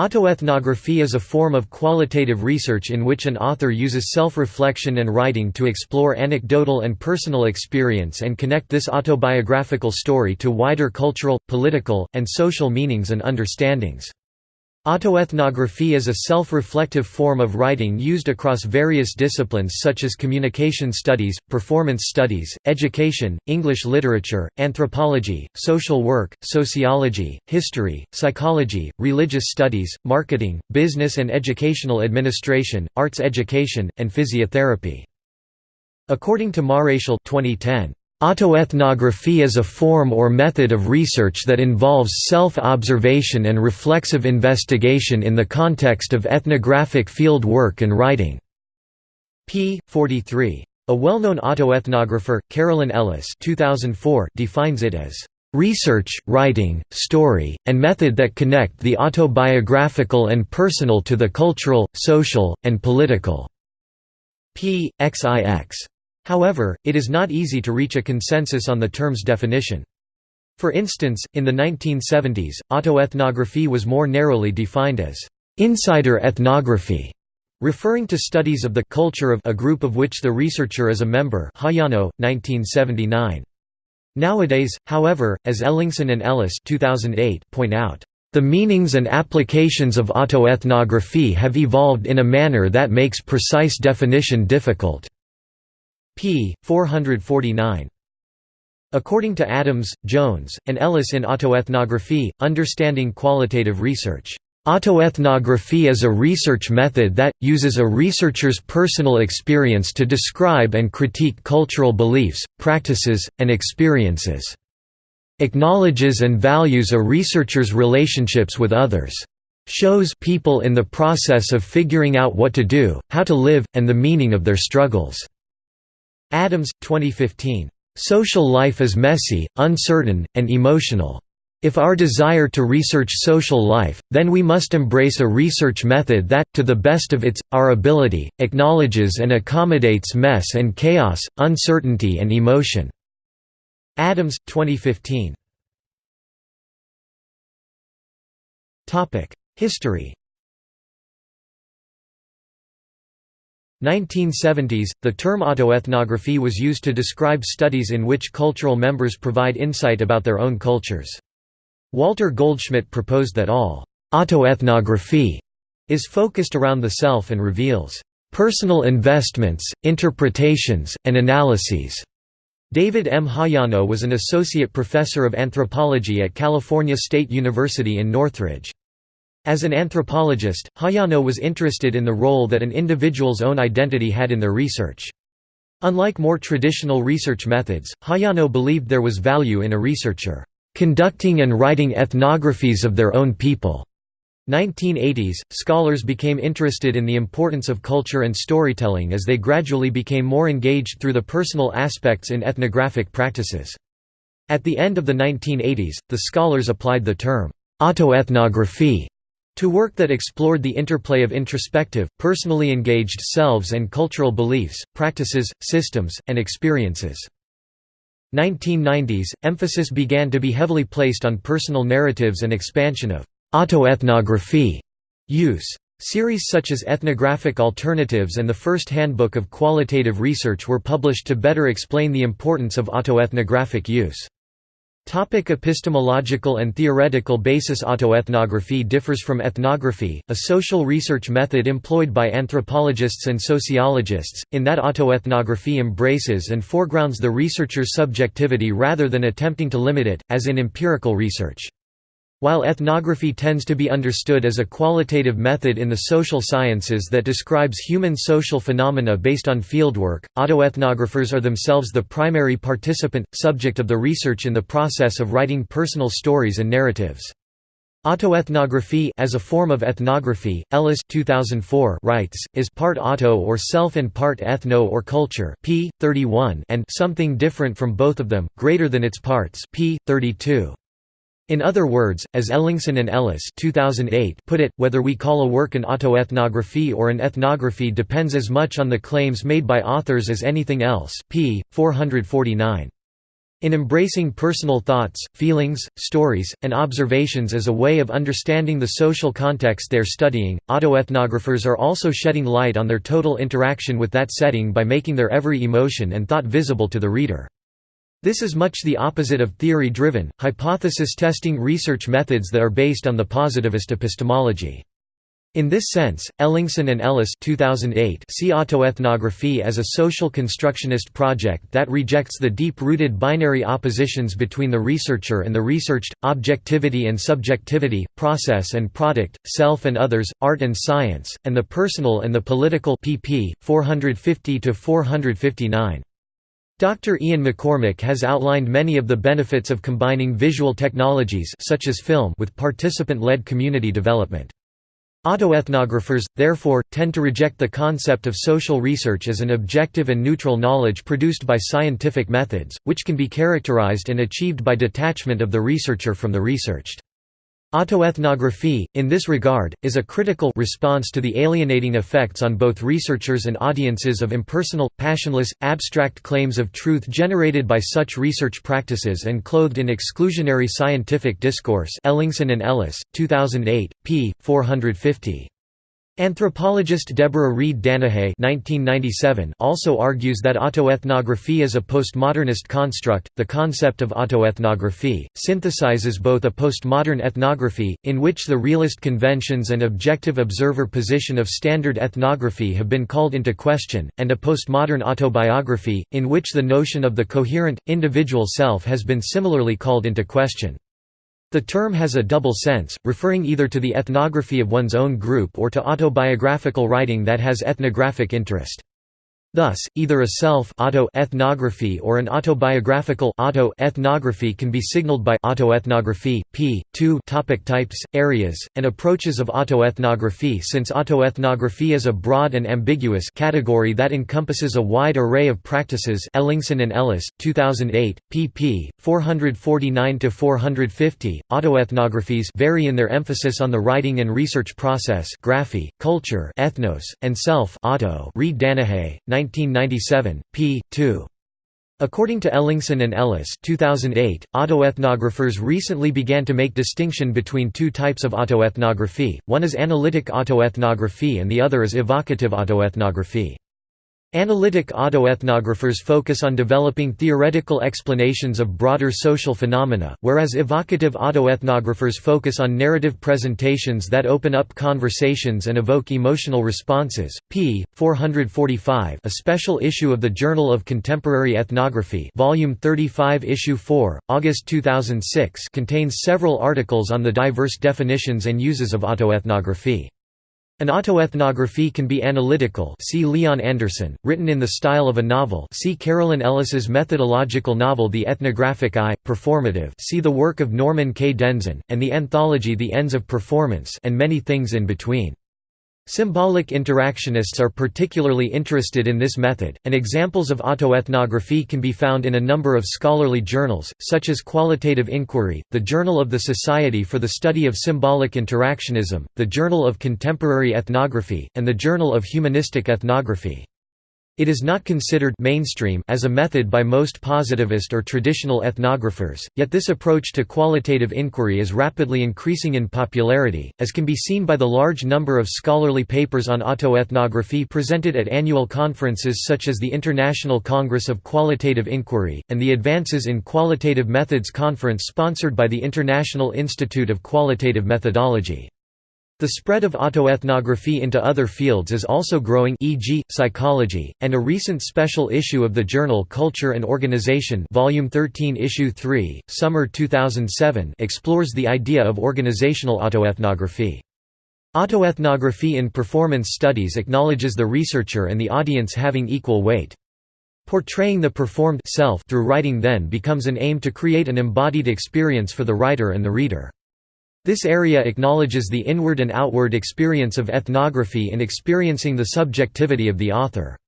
Autoethnography is a form of qualitative research in which an author uses self-reflection and writing to explore anecdotal and personal experience and connect this autobiographical story to wider cultural, political, and social meanings and understandings. Autoethnography is a self-reflective form of writing used across various disciplines such as communication studies, performance studies, education, English literature, anthropology, social work, sociology, history, psychology, religious studies, marketing, business and educational administration, arts education, and physiotherapy. According to Maréchal 2010, Autoethnography is a form or method of research that involves self-observation and reflexive investigation in the context of ethnographic field work and writing. p. 43. A well-known autoethnographer, Carolyn Ellis 2004 defines it as research, writing, story, and method that connect the autobiographical and personal to the cultural, social, and political." p. xix. However, it is not easy to reach a consensus on the term's definition. For instance, in the 1970s, autoethnography was more narrowly defined as insider ethnography, referring to studies of the culture of a group of which the researcher is a member Hayano, 1979. Nowadays, however, as Ellingson and Ellis 2008 point out, "...the meanings and applications of autoethnography have evolved in a manner that makes precise definition difficult." P. 449. According to Adams, Jones, and Ellis in Autoethnography, Understanding Qualitative Research, Autoethnography is a research method that, uses a researcher's personal experience to describe and critique cultural beliefs, practices, and experiences. Acknowledges and values a researcher's relationships with others. Shows people in the process of figuring out what to do, how to live, and the meaning of their struggles. Adams, 2015. Social life is messy, uncertain, and emotional. If our desire to research social life, then we must embrace a research method that, to the best of its, our ability, acknowledges and accommodates mess and chaos, uncertainty and emotion." Adams, 2015. History 1970s, the term autoethnography was used to describe studies in which cultural members provide insight about their own cultures. Walter Goldschmidt proposed that all autoethnography is focused around the self and reveals personal investments, interpretations, and analyses. David M. Hayano was an associate professor of anthropology at California State University in Northridge. As an anthropologist, Hayano was interested in the role that an individual's own identity had in their research. Unlike more traditional research methods, Hayano believed there was value in a researcher conducting and writing ethnographies of their own people. 1980s, scholars became interested in the importance of culture and storytelling as they gradually became more engaged through the personal aspects in ethnographic practices. At the end of the 1980s, the scholars applied the term autoethnography to work that explored the interplay of introspective, personally engaged selves and cultural beliefs, practices, systems, and experiences. 1990s, emphasis began to be heavily placed on personal narratives and expansion of autoethnography use. Series such as Ethnographic Alternatives and the first Handbook of Qualitative Research were published to better explain the importance of autoethnographic use. Topic epistemological and theoretical basis Autoethnography differs from ethnography, a social research method employed by anthropologists and sociologists, in that autoethnography embraces and foregrounds the researcher's subjectivity rather than attempting to limit it, as in empirical research. While ethnography tends to be understood as a qualitative method in the social sciences that describes human social phenomena based on fieldwork, autoethnographers are themselves the primary participant, subject of the research in the process of writing personal stories and narratives. Autoethnography as a form of ethnography, Ellis 2004 writes, is part auto or self and part ethno or culture p. 31 and something different from both of them, greater than its parts p. 32. In other words, as Ellingson and Ellis 2008 put it, whether we call a work an autoethnography or an ethnography depends as much on the claims made by authors as anything else p. 449. In embracing personal thoughts, feelings, stories, and observations as a way of understanding the social context they're studying, autoethnographers are also shedding light on their total interaction with that setting by making their every emotion and thought visible to the reader. This is much the opposite of theory-driven, hypothesis-testing research methods that are based on the positivist epistemology. In this sense, Ellingson and Ellis 2008 see autoethnography as a social constructionist project that rejects the deep-rooted binary oppositions between the researcher and the researched, objectivity and subjectivity, process and product, self and others, art and science, and the personal and the political pp. 450–459. Dr. Ian McCormick has outlined many of the benefits of combining visual technologies such as film with participant-led community development. Autoethnographers, therefore, tend to reject the concept of social research as an objective and neutral knowledge produced by scientific methods, which can be characterized and achieved by detachment of the researcher from the researched. Autoethnography, in this regard, is a critical response to the alienating effects on both researchers and audiences of impersonal, passionless, abstract claims of truth generated by such research practices and clothed in exclusionary scientific discourse Ellingson and Ellis, 2008, p. 450. Anthropologist Deborah Reed Danahay also argues that autoethnography is a postmodernist construct. The concept of autoethnography synthesizes both a postmodern ethnography, in which the realist conventions and objective observer position of standard ethnography have been called into question, and a postmodern autobiography, in which the notion of the coherent, individual self has been similarly called into question. The term has a double sense, referring either to the ethnography of one's own group or to autobiographical writing that has ethnographic interest. Thus, either a self auto ethnography or an autobiographical auto ethnography can be signaled by autoethnography. p. 2 topic Types, areas, and approaches of autoethnography Since autoethnography is a broad and ambiguous category that encompasses a wide array of practices Ellingson and Ellis, 2008, pp. 449–450, autoethnographies vary in their emphasis on the writing and research process graphy, culture ethnos, and self auto Reed Danahay, 1997, p. 2. According to Ellingson and Ellis 2008, autoethnographers recently began to make distinction between two types of autoethnography, one is analytic autoethnography and the other is evocative autoethnography. Analytic autoethnographers focus on developing theoretical explanations of broader social phenomena, whereas evocative autoethnographers focus on narrative presentations that open up conversations and evoke emotional responses. p. 445, a special issue of the Journal of Contemporary Ethnography, Volume 35, Issue 4, August 2006, contains several articles on the diverse definitions and uses of autoethnography. An autoethnography can be analytical see Leon Anderson, written in the style of a novel see Carolyn Ellis's methodological novel The Ethnographic Eye, performative see the work of Norman K. Denzin, and the anthology The Ends of Performance and many things in between. Symbolic interactionists are particularly interested in this method, and examples of autoethnography can be found in a number of scholarly journals, such as Qualitative Inquiry, the Journal of the Society for the Study of Symbolic Interactionism, the Journal of Contemporary Ethnography, and the Journal of Humanistic Ethnography. It is not considered mainstream as a method by most positivist or traditional ethnographers, yet this approach to qualitative inquiry is rapidly increasing in popularity, as can be seen by the large number of scholarly papers on autoethnography presented at annual conferences such as the International Congress of Qualitative Inquiry, and the Advances in Qualitative Methods conference sponsored by the International Institute of Qualitative Methodology. The spread of autoethnography into other fields is also growing e.g., psychology, and a recent special issue of the journal Culture and Organization Volume 13 Issue 3, Summer 2007 explores the idea of organizational autoethnography. Autoethnography in performance studies acknowledges the researcher and the audience having equal weight. Portraying the performed self through writing then becomes an aim to create an embodied experience for the writer and the reader. This area acknowledges the inward and outward experience of ethnography in experiencing the subjectivity of the author.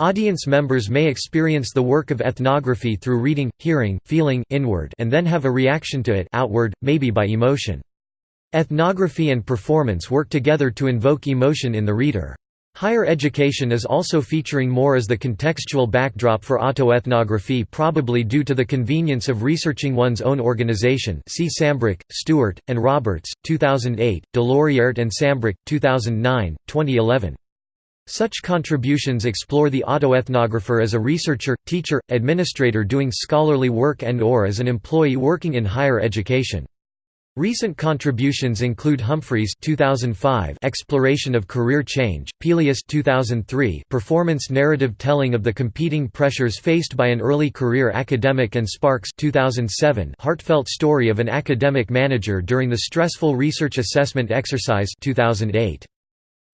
Audience members may experience the work of ethnography through reading, hearing, feeling inward and then have a reaction to it outward, maybe by emotion. Ethnography and performance work together to invoke emotion in the reader. Higher education is also featuring more as the contextual backdrop for autoethnography probably due to the convenience of researching one's own organization see Sambrook, Stewart, and Roberts, 2008, Doloriert and Sambrook, 2009, 2011. Such contributions explore the autoethnographer as a researcher, teacher, administrator doing scholarly work and or as an employee working in higher education. Recent contributions include Humphreys 2005 Exploration of Career Change, Pelias 2003 Performance narrative telling of the competing pressures faced by an early career academic and Sparkes 2007 Heartfelt story of an academic manager during the stressful research assessment exercise 2008.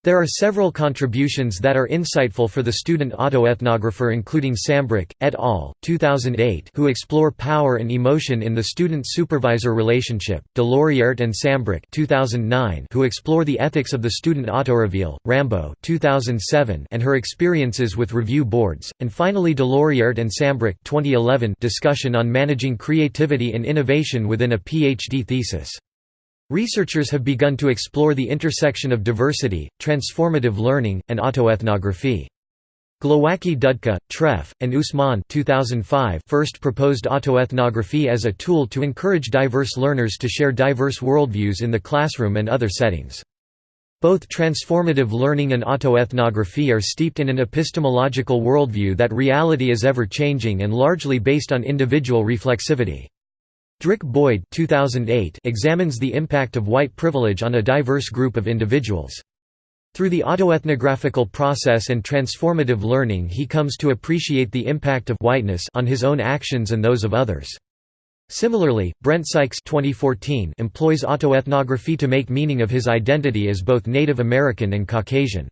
There are several contributions that are insightful for the student autoethnographer including Sambrook, et al., 2008 who explore power and emotion in the student-supervisor relationship, Doloriert and Sambrook 2009 who explore the ethics of the student autoreveal, Rambo 2007 and her experiences with review boards, and finally Doloriert and Sambrook 2011 discussion on managing creativity and innovation within a PhD thesis. Researchers have begun to explore the intersection of diversity, transformative learning, and autoethnography. Glowacki Dudka, Treff, and Usman 2005 first proposed autoethnography as a tool to encourage diverse learners to share diverse worldviews in the classroom and other settings. Both transformative learning and autoethnography are steeped in an epistemological worldview that reality is ever-changing and largely based on individual reflexivity. Drick Boyd 2008 examines the impact of white privilege on a diverse group of individuals. Through the autoethnographical process and transformative learning he comes to appreciate the impact of whiteness on his own actions and those of others. Similarly, Brent Sykes 2014 employs autoethnography to make meaning of his identity as both Native American and Caucasian.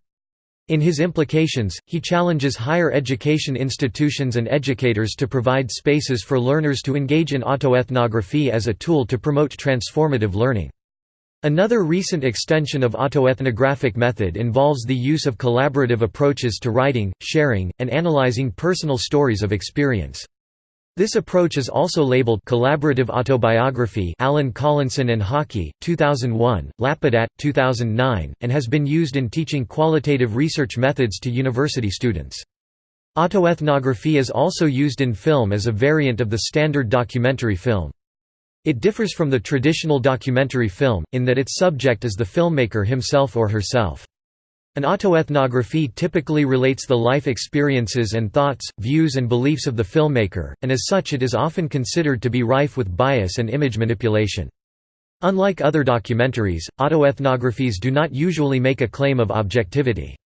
In his implications, he challenges higher education institutions and educators to provide spaces for learners to engage in autoethnography as a tool to promote transformative learning. Another recent extension of autoethnographic method involves the use of collaborative approaches to writing, sharing, and analyzing personal stories of experience. This approach is also labeled collaborative autobiography Allen Collinson and Hockey, 2001, Lapadat, 2009, and has been used in teaching qualitative research methods to university students. Autoethnography is also used in film as a variant of the standard documentary film. It differs from the traditional documentary film, in that its subject is the filmmaker himself or herself. An autoethnography typically relates the life experiences and thoughts, views and beliefs of the filmmaker, and as such it is often considered to be rife with bias and image manipulation. Unlike other documentaries, autoethnographies do not usually make a claim of objectivity.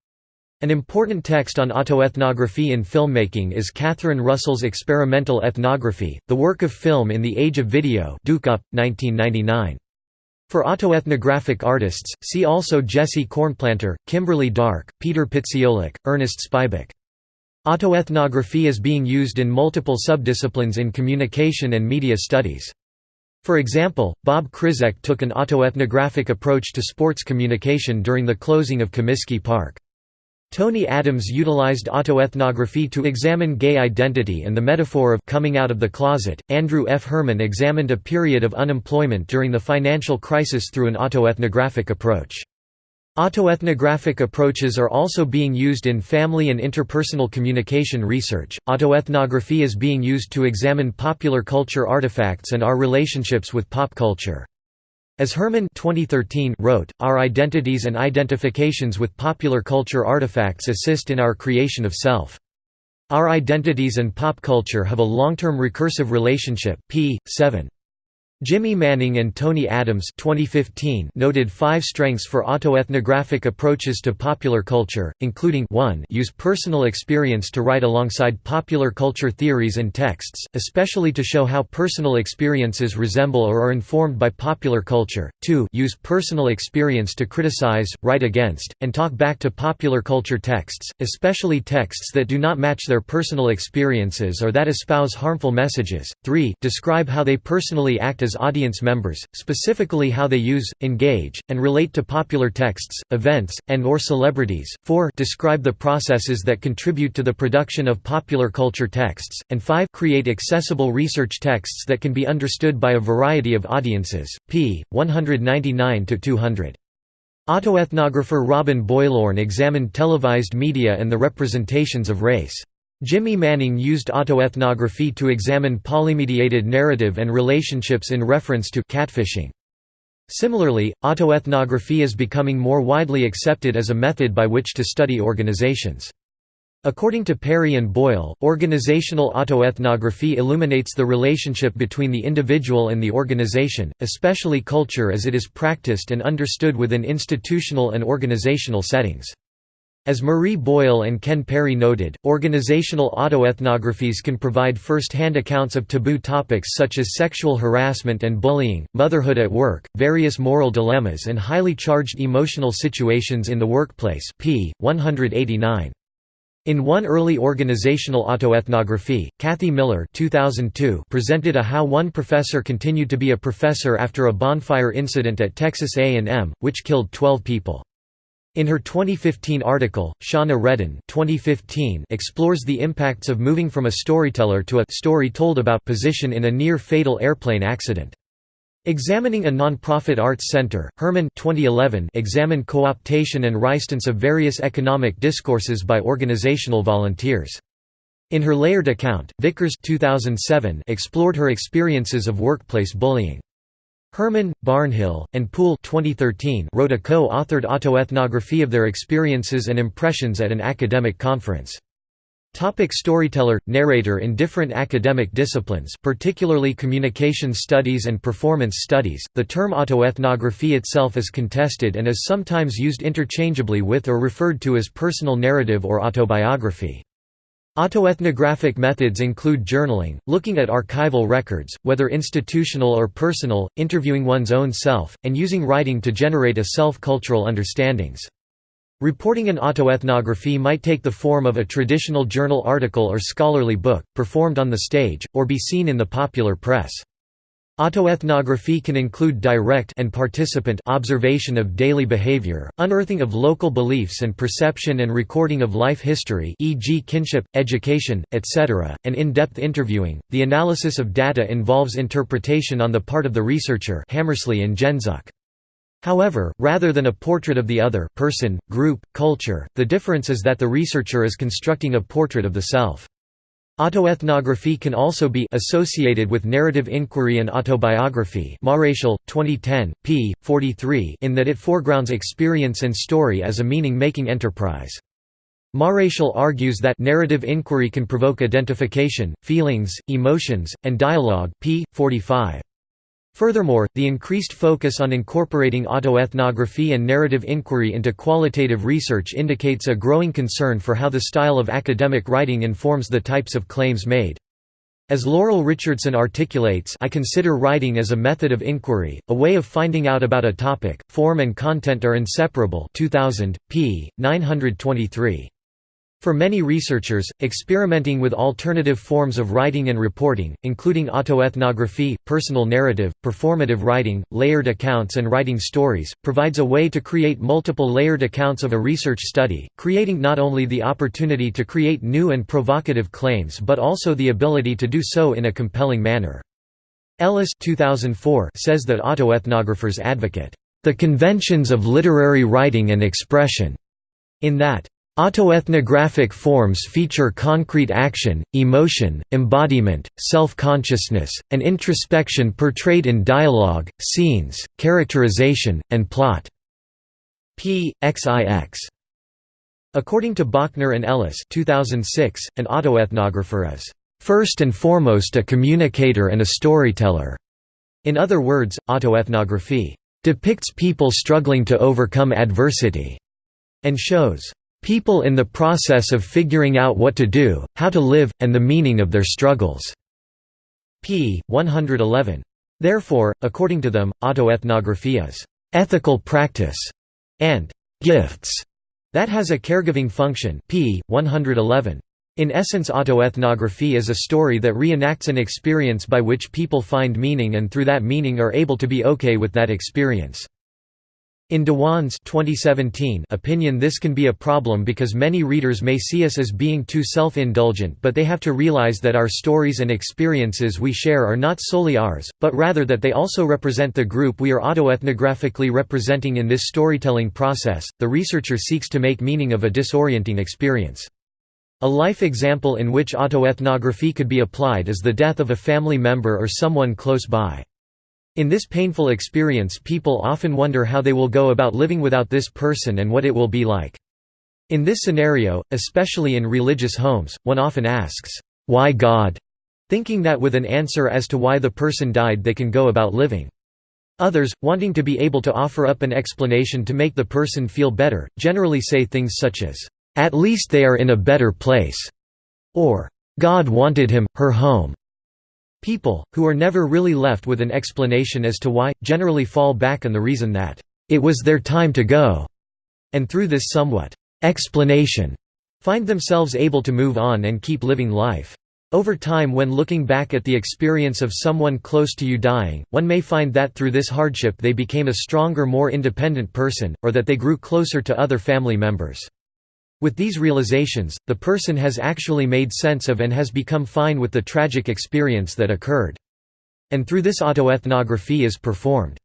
An important text on autoethnography in filmmaking is Catherine Russell's Experimental Ethnography, the work of film in the age of video Duke-Up, 1999. For autoethnographic artists, see also Jesse Cornplanter, Kimberly Dark, Peter Pitseolak, Ernest Spybuck. Autoethnography is being used in multiple subdisciplines in communication and media studies. For example, Bob Krizek took an autoethnographic approach to sports communication during the closing of Comiskey Park. Tony Adams utilized autoethnography to examine gay identity and the metaphor of coming out of the closet. Andrew F. Herrmann examined a period of unemployment during the financial crisis through an autoethnographic approach. Autoethnographic approaches are also being used in family and interpersonal communication research. Autoethnography is being used to examine popular culture artifacts and our relationships with pop culture. As Herrmann 2013 wrote, our identities and identifications with popular culture artifacts assist in our creation of self. Our identities and pop culture have a long-term recursive relationship p. 7. Jimmy Manning and Tony Adams 2015 noted five strengths for autoethnographic approaches to popular culture, including 1 use personal experience to write alongside popular culture theories and texts, especially to show how personal experiences resemble or are informed by popular culture, 2 use personal experience to criticize, write against, and talk back to popular culture texts, especially texts that do not match their personal experiences or that espouse harmful messages, 3 describe how they personally act as audience members, specifically how they use, engage, and relate to popular texts, events, and or celebrities, 4 describe the processes that contribute to the production of popular culture texts, and 5 create accessible research texts that can be understood by a variety of audiences, p. 199–200. Autoethnographer Robin Boylorn examined televised media and the representations of race. Jimmy Manning used autoethnography to examine polymediated narrative and relationships in reference to catfishing. Similarly, autoethnography is becoming more widely accepted as a method by which to study organizations. According to Parry and Boyle, organizational autoethnography illuminates the relationship between the individual and the organization, especially culture as it is practiced and understood within institutional and organizational settings. As Maree Boyle and Ken Parry noted, organizational autoethnographies can provide first-hand accounts of taboo topics such as sexual harassment and bullying, motherhood at work, various moral dilemmas and highly charged emotional situations in the workplace p. 189. In one early organizational autoethnography, Kathy Miller 2002 presented a how one professor continued to be a professor after a bonfire incident at Texas A&M, which killed 12 people. In her 2015 article, Shauna Redden 2015 explores the impacts of moving from a storyteller to a story told about position in a near-fatal airplane accident. Examining a non-profit arts center, Herrmann 2011 examined co-optation and rystance of various economic discourses by organizational volunteers. In her layered account, Vickers 2007 explored her experiences of workplace bullying. Herrmann, Barnhill, and Poole 2013 wrote a co-authored autoethnography of their experiences and impressions at an academic conference. Topic storyteller – narrator In different academic disciplines particularly communication studies and performance studies, the term autoethnography itself is contested and is sometimes used interchangeably with or referred to as personal narrative or autobiography. Autoethnographic methods include journaling, looking at archival records, whether institutional or personal, interviewing one's own self, and using writing to generate a self-cultural understandings. Reporting an autoethnography might take the form of a traditional journal article or scholarly book, performed on the stage, or be seen in the popular press. Autoethnography can include direct and participant observation of daily behavior, unearthing of local beliefs and perception and recording of life history e.g. kinship, education, etc., and in-depth interviewing. The analysis of data involves interpretation on the part of the researcher Hammersley and Genzuk. However, rather than a portrait of the other person, group, culture, the difference is that the researcher is constructing a portrait of the self. Autoethnography can also be associated with narrative inquiry and autobiography Maréchal, 2010, p. 43 in that it foregrounds experience and story as a meaning-making enterprise. Maréchal argues that narrative inquiry can provoke identification, feelings, emotions, and dialogue p. 45. Furthermore, the increased focus on incorporating autoethnography and narrative inquiry into qualitative research indicates a growing concern for how the style of academic writing informs the types of claims made. As Laurel Richardson articulates I consider writing as a method of inquiry, a way of finding out about a topic, form and content are inseparable 2000, p. 923. For many researchers, experimenting with alternative forms of writing and reporting, including autoethnography, personal narrative, performative writing, layered accounts and writing stories, provides a way to create multiple layered accounts of a research study, creating not only the opportunity to create new and provocative claims but also the ability to do so in a compelling manner. Ellis 2004 says that autoethnographers advocate, "...the conventions of literary writing and expression," in that Autoethnographic forms feature concrete action, emotion, embodiment, self-consciousness, and introspection portrayed in dialogue, scenes, characterization, and plot. P. XIX. According to Bochner and Ellis 2006, an autoethnographer is, "...first and foremost a communicator and a storyteller." In other words, autoethnography, "...depicts people struggling to overcome adversity," and shows People in the process of figuring out what to do, how to live, and the meaning of their struggles." p. 111. Therefore, according to them, autoethnography is «ethical practice» and «gifts» that has a caregiving function p. 111. In essence autoethnography is a story that reenacts an experience by which people find meaning and through that meaning are able to be okay with that experience. In Dewan's 2017 opinion this can be a problem because many readers may see us as being too self-indulgent but they have to realize that our stories and experiences we share are not solely ours, but rather that they also represent the group we are autoethnographically representing in this storytelling process. The researcher seeks to make meaning of a disorienting experience. A life example in which autoethnography could be applied is the death of a family member or someone close by. In this painful experience people often wonder how they will go about living without this person and what it will be like. In this scenario, especially in religious homes, one often asks, "'Why God?' thinking that with an answer as to why the person died they can go about living. Others, wanting to be able to offer up an explanation to make the person feel better, generally say things such as, "'At least they are in a better place' or "'God wanted him, her home' People, who are never really left with an explanation as to why, generally fall back on the reason that, "...it was their time to go", and through this somewhat explanation, find themselves able to move on and keep living life. Over time when looking back at the experience of someone close to you dying, one may find that through this hardship they became a stronger more independent person, or that they grew closer to other family members. With these realizations, the person has actually made sense of and has become fine with the tragic experience that occurred. And through this autoethnography is performed.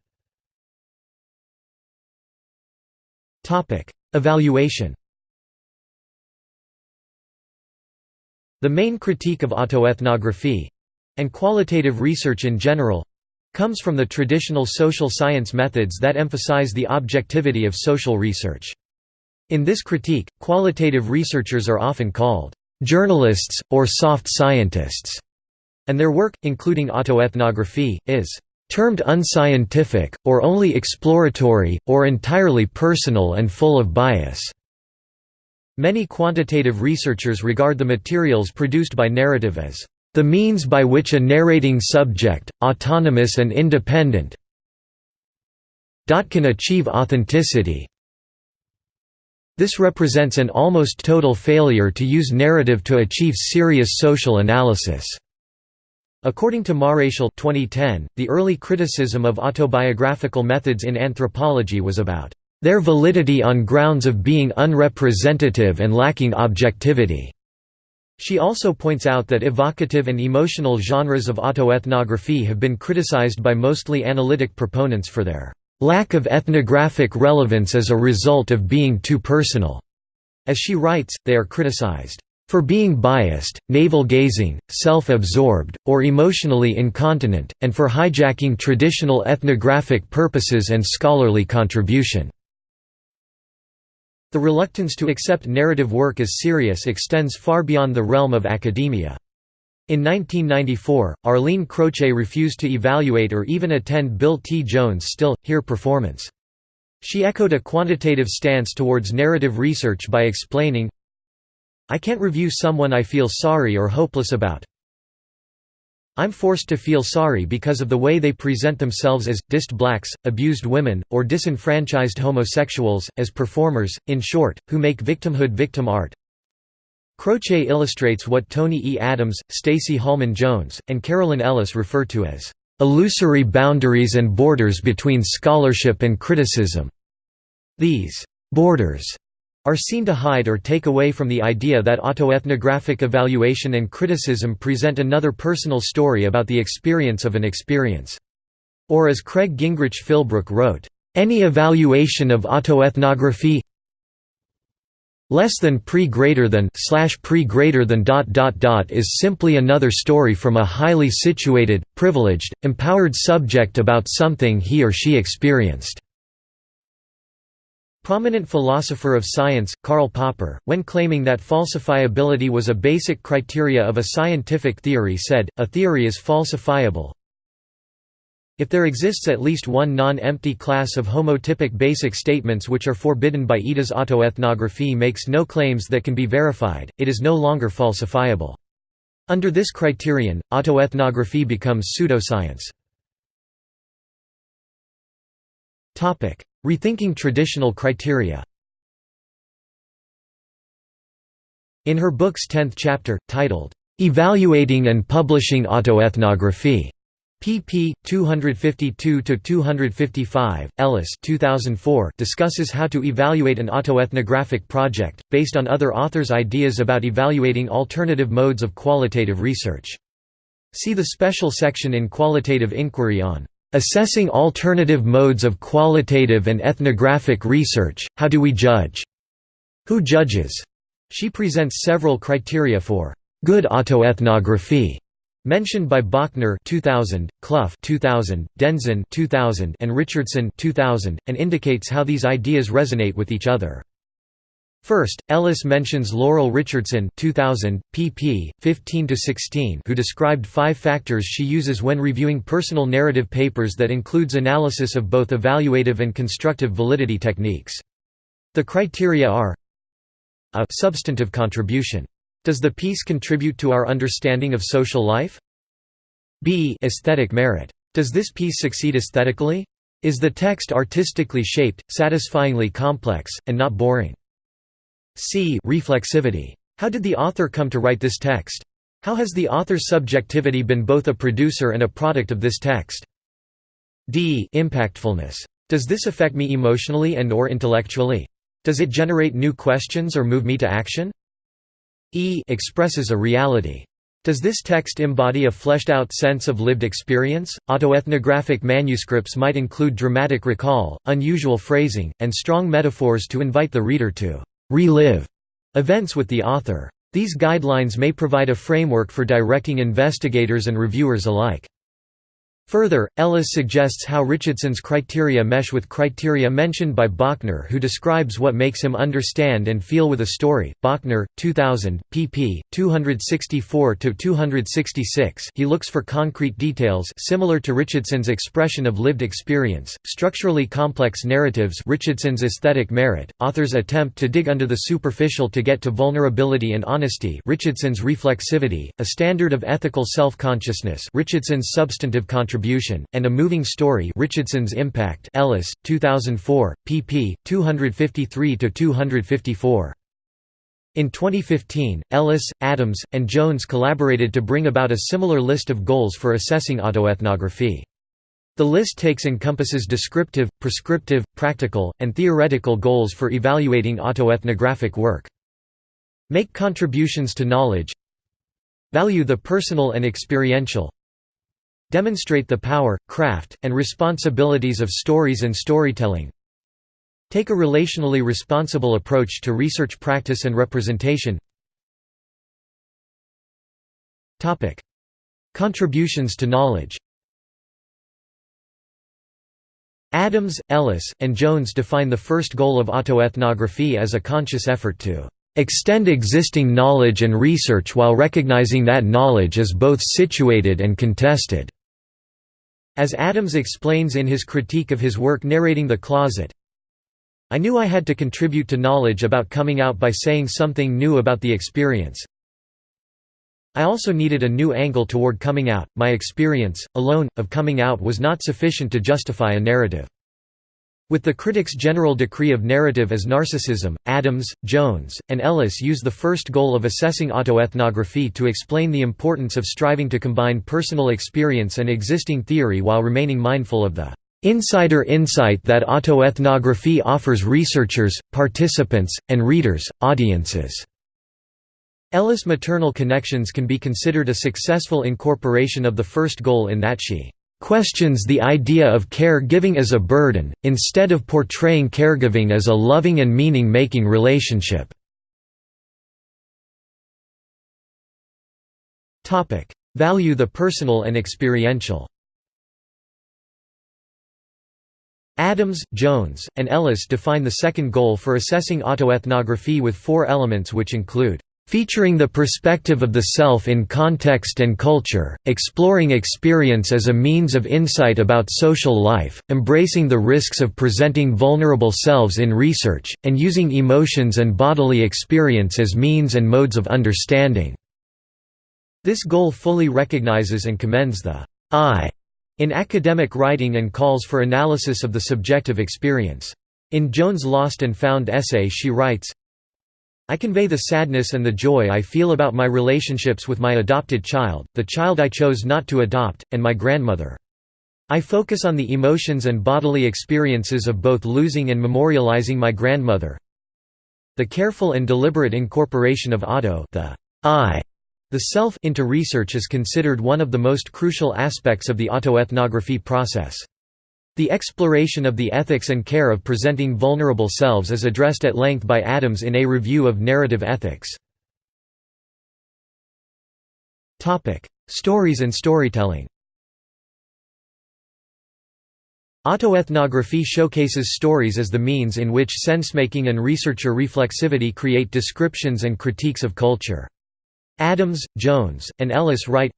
Evaluation The main critique of autoethnography—and qualitative research in general—comes from the traditional social science methods that emphasize the objectivity of social research. In this critique, qualitative researchers are often called journalists, or soft scientists, and their work, including autoethnography, is termed unscientific, or only exploratory, or entirely personal and full of bias. Many quantitative researchers regard the materials produced by narrative as the means by which a narrating subject, autonomous and independent, can achieve authenticity, this represents an almost total failure to use narrative to achieve serious social analysis. According to Maréchal 2010, the early criticism of autobiographical methods in anthropology was about their validity on grounds of being unrepresentative and lacking objectivity. She also points out that evocative and emotional genres of autoethnography have been criticized by mostly analytic proponents for their lack of ethnographic relevance as a result of being too personal. As she writes, they are criticized for being biased, navel-gazing, self-absorbed, or emotionally incontinent, and for hijacking traditional ethnographic purposes and scholarly contribution." The reluctance to accept narrative work as serious extends far beyond the realm of academia. In 1994, Arlene Croce refused to evaluate or even attend Bill T. Jones' Still, Here performance. She echoed a quantitative stance towards narrative research by explaining, I can't review someone I feel sorry or hopeless about. I'm forced to feel sorry because of the way they present themselves as, dissed blacks, abused women, or disenfranchised homosexuals, as performers, in short, who make victimhood victim art. Croce illustrates what Tony E. Adams, Stacy Holman Jones, and Carolyn Ellis refer to as illusory boundaries and borders between scholarship and criticism. These borders are seen to hide or take away from the idea that autoethnographic evaluation and criticism present another personal story about the experience of an experience. Or as Craig Gingrich Philbrook wrote, "...any evaluation of autoethnography less than pre greater than slash pre greater than dot dot dot is simply another story from a highly situated, privileged, empowered subject about something he or she experienced. Prominent philosopher of science, Karl Popper, when claiming that falsifiability was a basic criteria of a scientific theory said, a theory is falsifiable, if there exists at least one non-empty class of homotypic basic statements which are forbidden by Ada's autoethnography makes no claims that can be verified, it is no longer falsifiable. Under this criterion, autoethnography becomes pseudoscience. Rethinking traditional criteria In her book's tenth chapter, titled, "'Evaluating and Publishing Autoethnography' pp. 252–255, Ellis 2004 discusses how to evaluate an autoethnographic project, based on other authors' ideas about evaluating alternative modes of qualitative research. See the special section in Qualitative Inquiry on "...assessing alternative modes of qualitative and ethnographic research, how do we judge? Who judges?" She presents several criteria for "...good autoethnography." Mentioned by Bochner 2000, Clough 2000, Denzin 2000, and Richardson 2000, and indicates how these ideas resonate with each other. First, Ellis mentions Laurel Richardson 2000, pp. 15–16 who described five factors she uses when reviewing personal narrative papers that includes analysis of both evaluative and constructive validity techniques. The criteria are a substantive contribution does the piece contribute to our understanding of social life? b aesthetic merit. Does this piece succeed aesthetically? Is the text artistically shaped, satisfyingly complex, and not boring? c reflexivity. How did the author come to write this text? How has the author's subjectivity been both a producer and a product of this text? d impactfulness. Does this affect me emotionally and or intellectually? Does it generate new questions or move me to action? E expresses a reality. Does this text embody a fleshed-out sense of lived experience? Autoethnographic manuscripts might include dramatic recall, unusual phrasing, and strong metaphors to invite the reader to relive events with the author. These guidelines may provide a framework for directing investigators and reviewers alike. Further, Ellis suggests how Richardson's criteria mesh with criteria mentioned by Bochner who describes what makes him understand and feel with a story. Bochner, 2000, pp. 264 to 266. he looks for concrete details similar to Richardson's expression of lived experience, structurally complex narratives Richardson's aesthetic merit, author's attempt to dig under the superficial to get to vulnerability and honesty Richardson's reflexivity, a standard of ethical self-consciousness Richardson's substantive contribution, and a moving story Richardson's Impact Ellis, 2004, pp. 253–254. In 2015, Ellis, Adams, and Jones collaborated to bring about a similar list of goals for assessing autoethnography. The list takes encompasses descriptive, prescriptive, practical, and theoretical goals for evaluating autoethnographic work. Make contributions to knowledge Value the personal and experiential Demonstrate the power, craft, and responsibilities of stories and storytelling. Take a relationally responsible approach to research practice and representation. Contributions to knowledge Adams, Ellis, and Jones define the first goal of autoethnography as a conscious effort to extend existing knowledge and research while recognizing that knowledge is both situated and contested. As Adams explains in his critique of his work Narrating the Closet, I knew I had to contribute to knowledge about coming out by saying something new about the experience. I also needed a new angle toward coming out. My experience, alone, of coming out was not sufficient to justify a narrative. With the critics' general decree of narrative as narcissism, Adams, Jones, and Ellis use the first goal of assessing autoethnography to explain the importance of striving to combine personal experience and existing theory while remaining mindful of the insider insight that autoethnography offers researchers, participants, and readers, audiences. Ellis' maternal connections can be considered a successful incorporation of the first goal in that she questions the idea of care-giving as a burden, instead of portraying caregiving as a loving and meaning-making relationship. Value the personal and experiential Adams, Jones, and Ellis define the second goal for assessing autoethnography with four elements which include Featuring the perspective of the self in context and culture, exploring experience as a means of insight about social life, embracing the risks of presenting vulnerable selves in research, and using emotions and bodily experience as means and modes of understanding. This goal fully recognizes and commends the I in academic writing and calls for analysis of the subjective experience. In Jones' Lost and Found essay she writes, I convey the sadness and the joy I feel about my relationships with my adopted child, the child I chose not to adopt, and my grandmother. I focus on the emotions and bodily experiences of both losing and memorializing my grandmother. The careful and deliberate incorporation of auto the I, the self into research is considered one of the most crucial aspects of the autoethnography process. The exploration of the ethics and care of presenting vulnerable selves is addressed at length by Adams in A Review of Narrative Ethics. Stories and storytelling Autoethnography showcases stories as the means in which sensemaking and researcher reflexivity create descriptions and critiques of culture. Adams, Jones, and Ellis write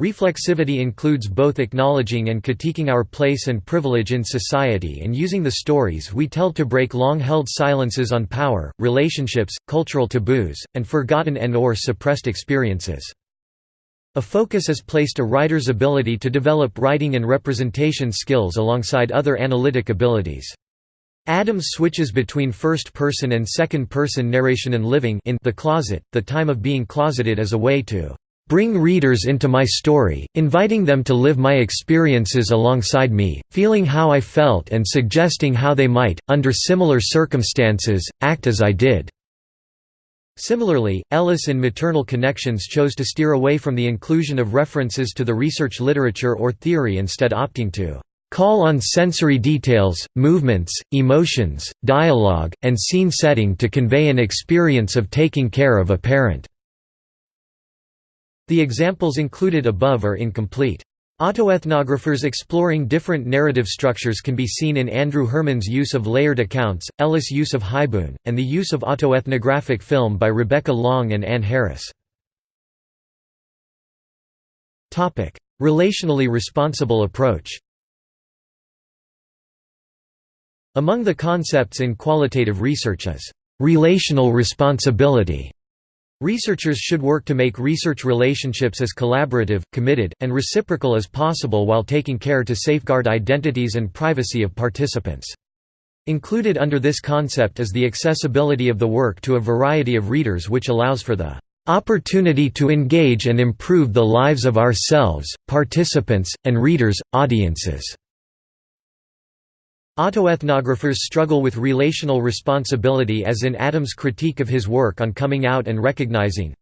Reflexivity includes both acknowledging and critiquing our place and privilege in society and using the stories we tell to break long-held silences on power, relationships, cultural taboos, and forgotten and or suppressed experiences. A focus is placed a writer's ability to develop writing and representation skills alongside other analytic abilities. Adams switches between first-person and second-person narration and living in the closet, the time of being closeted as a way to bring readers into my story, inviting them to live my experiences alongside me, feeling how I felt and suggesting how they might, under similar circumstances, act as I did." Similarly, Ellis in Maternal Connections chose to steer away from the inclusion of references to the research literature or theory instead opting to call on sensory details, movements, emotions, dialogue, and scene setting to convey an experience of taking care of a parent." The examples included above are incomplete. Autoethnographers exploring different narrative structures can be seen in Andrew Herrmann's use of layered accounts, Ellis' use of haibun, and the use of autoethnographic film by Rebecca Long and Ann Harris. Relationally responsible approach Among the concepts in qualitative research is, "...relational responsibility". Researchers should work to make research relationships as collaborative, committed, and reciprocal as possible while taking care to safeguard identities and privacy of participants. Included under this concept is the accessibility of the work to a variety of readers which allows for the opportunity to engage and improve the lives of ourselves, participants, and readers, audiences. Autoethnographers struggle with relational responsibility as in Adams' critique of his work on coming out and recognizing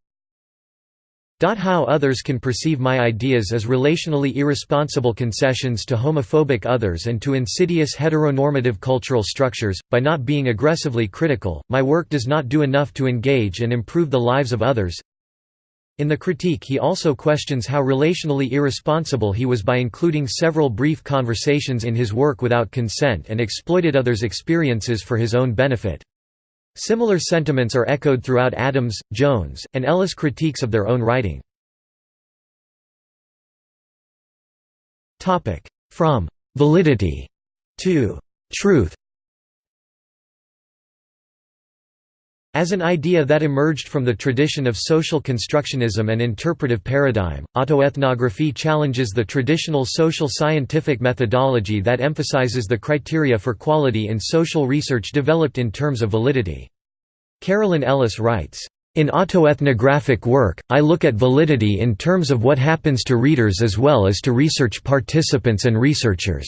how others can perceive my ideas as relationally irresponsible concessions to homophobic others and to insidious heteronormative cultural structures. By not being aggressively critical, my work does not do enough to engage and improve the lives of others. In the critique he also questions how relationally irresponsible he was by including several brief conversations in his work without consent and exploited others' experiences for his own benefit. Similar sentiments are echoed throughout Adams, Jones, and Ellis' critiques of their own writing. From. «validity» to. «truth» As an idea that emerged from the tradition of social constructionism and interpretive paradigm, autoethnography challenges the traditional social scientific methodology that emphasizes the criteria for quality in social research developed in terms of validity. Carolyn Ellis writes, in autoethnographic work, I look at validity in terms of what happens to readers as well as to research participants and researchers.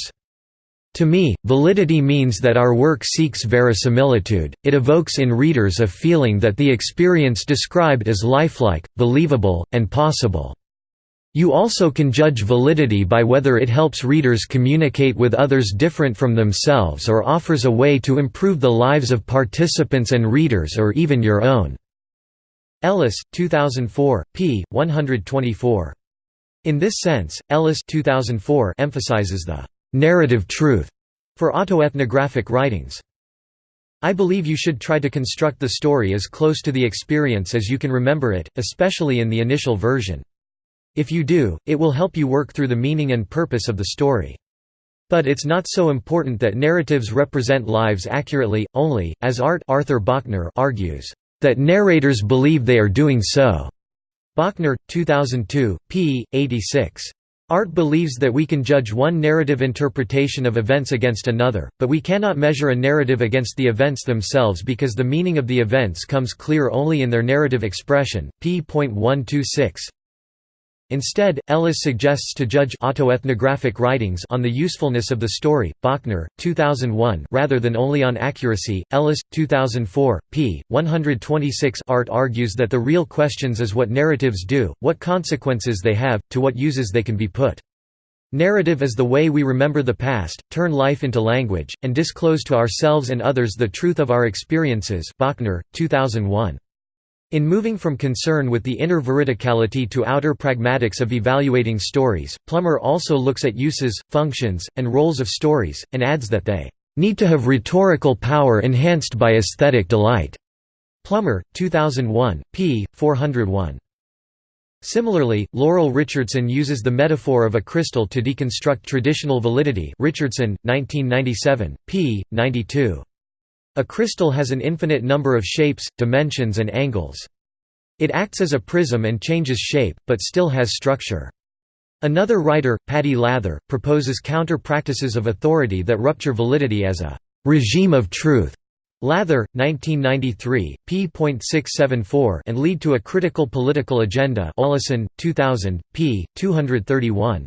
To me, validity means that our work seeks verisimilitude, it evokes in readers a feeling that the experience described is lifelike, believable, and possible. You also can judge validity by whether it helps readers communicate with others different from themselves or offers a way to improve the lives of participants and readers or even your own." Ellis, 2004, p. 124. In this sense, Ellis 2004 emphasizes the narrative truth for autoethnographic writings. I believe you should try to construct the story as close to the experience as you can remember it, especially in the initial version. If you do, it will help you work through the meaning and purpose of the story. But it's not so important that narratives represent lives accurately, only, as Art Arthur Bochner argues, that narrators believe they are doing so. Bochner, 2002, p. 86. Art believes that we can judge one narrative interpretation of events against another, but we cannot measure a narrative against the events themselves because the meaning of the events comes clear only in their narrative expression. p.126 Instead, Ellis suggests to judge autoethnographic writings on the usefulness of the story. Bochner, 2001, rather than only on accuracy. Ellis, 2004, p. 126. Art argues that the real questions is what narratives do, what consequences they have, to what uses they can be put. Narrative is the way we remember the past, turn life into language, and disclose to ourselves and others the truth of our experiences. Bochner, 2001. In moving from concern with the inner veridicality to outer pragmatics of evaluating stories, Plummer also looks at uses, functions, and roles of stories, and adds that they need to have rhetorical power enhanced by aesthetic delight. Plummer, 2001, p. 401. Similarly, Laurel Richardson uses the metaphor of a crystal to deconstruct traditional validity Richardson, 1997, p. 92. A crystal has an infinite number of shapes, dimensions and angles. It acts as a prism and changes shape, but still has structure. Another writer, Patti Lather, proposes counter-practices of authority that rupture validity as a «regime of truth» Lather, 1993, p.674 and lead to a critical political agenda Olesen, 2000, p. 231.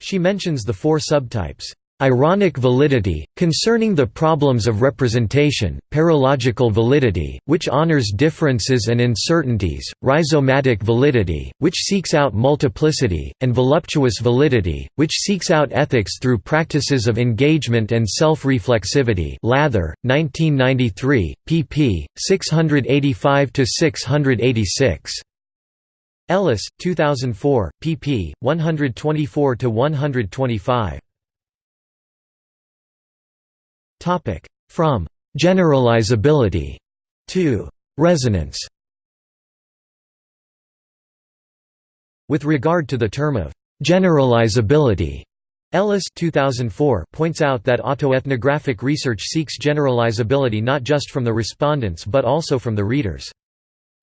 She mentions the four subtypes Ironic validity, concerning the problems of representation, paralogical validity, which honors differences and uncertainties, rhizomatic validity, which seeks out multiplicity, and voluptuous validity, which seeks out ethics through practices of engagement and self-reflexivity Lather, 1993, pp. 685–686. Ellis, 2004, pp. 124–125. From «generalizability» to «resonance» With regard to the term of «generalizability», Ellis 2004 points out that autoethnographic research seeks generalizability not just from the respondents but also from the readers.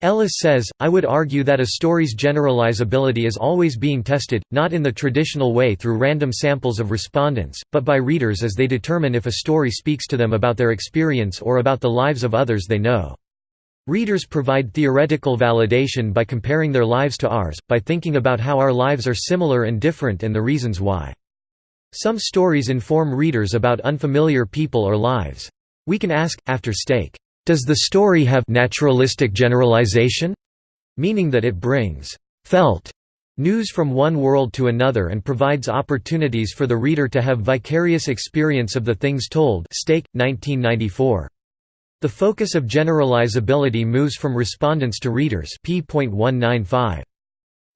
Ellis says, I would argue that a story's generalizability is always being tested, not in the traditional way through random samples of respondents, but by readers as they determine if a story speaks to them about their experience or about the lives of others they know. Readers provide theoretical validation by comparing their lives to ours, by thinking about how our lives are similar and different and the reasons why. Some stories inform readers about unfamiliar people or lives. We can ask, after stake, does the story have naturalistic generalization? Meaning that it brings felt news from one world to another and provides opportunities for the reader to have vicarious experience of the things told Stake, 1994. The focus of generalizability moves from respondents to readers p.195.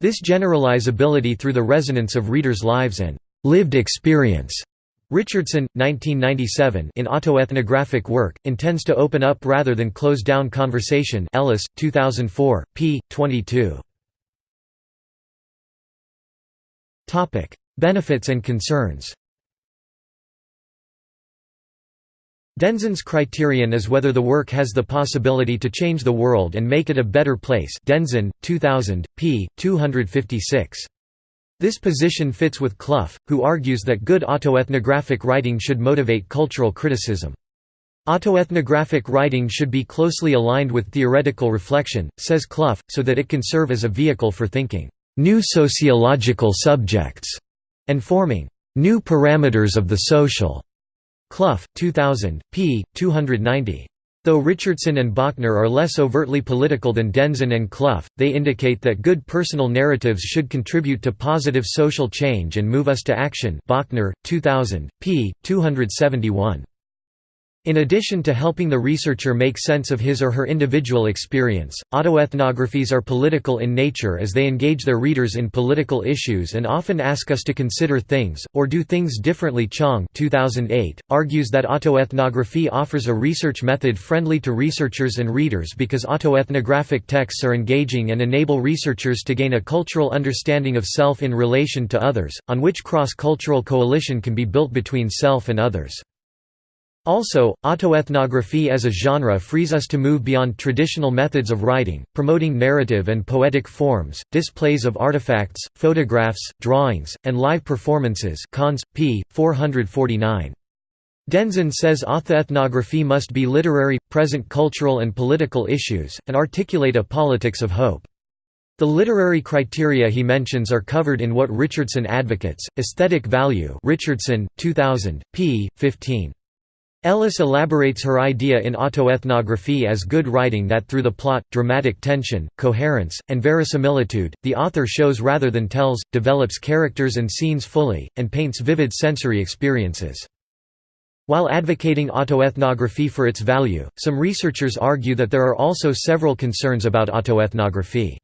This generalizability through the resonance of readers' lives and lived experience Richardson, 1997 in autoethnographic work, intends to open up rather than close down conversation Ellis, 2004, p. 22. Benefits and concerns Denzin's criterion is whether the work has the possibility to change the world and make it a better place Denzin, 2000, p. 256. This position fits with Clough, who argues that good autoethnographic writing should motivate cultural criticism. Autoethnographic writing should be closely aligned with theoretical reflection, says Clough, so that it can serve as a vehicle for thinking new sociological subjects and forming new parameters of the social. Clough, 2000, p. 290. Though Richardson and Bochner are less overtly political than Denzin and Clough, they indicate that good personal narratives should contribute to positive social change and move us to action Bochner, 2000, p. 271. In addition to helping the researcher make sense of his or her individual experience, autoethnographies are political in nature as they engage their readers in political issues and often ask us to consider things, or do things differently Chang 2008, argues that autoethnography offers a research method friendly to researchers and readers because autoethnographic texts are engaging and enable researchers to gain a cultural understanding of self in relation to others, on which cross-cultural coalition can be built between self and others. Also, autoethnography as a genre frees us to move beyond traditional methods of writing, promoting narrative and poetic forms, displays of artifacts, photographs, drawings, and live performances cons. p. 449. Denzin says autoethnography must be literary, present cultural and political issues, and articulate a politics of hope. The literary criteria he mentions are covered in what Richardson advocates, aesthetic value Richardson, 2000, p. 15. Ellis elaborates her idea in autoethnography as good writing that through the plot, dramatic tension, coherence, and verisimilitude, the author shows rather than tells, develops characters and scenes fully, and paints vivid sensory experiences. While advocating autoethnography for its value, some researchers argue that there are also several concerns about autoethnography.